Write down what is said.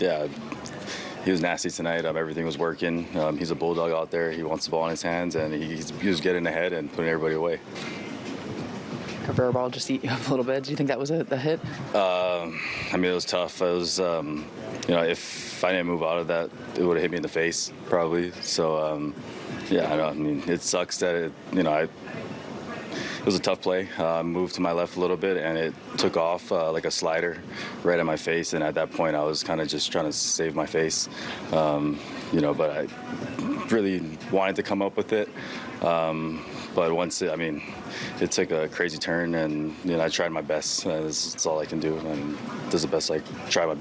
yeah, he was nasty tonight. Um, everything was working. Um, he's a bulldog out there. He wants the ball in his hands, and he's, he was getting ahead and putting everybody away. Cabrera ball just eat you up a little bit. Do you think that was a, a hit? I mean, it was tough. It was, um, you know, if I didn't move out of that, it would have hit me in the face probably. So, um, yeah, I, I mean, it sucks that it, you know, I. It was a tough play. Uh, moved to my left a little bit, and it took off uh, like a slider right at my face. And at that point, I was kind of just trying to save my face, um, you know. But I really wanted to come up with it. Um, but once it, I mean, it took a crazy turn, and you know, I tried my best. Uh, that's, all I can do, and does the best I try my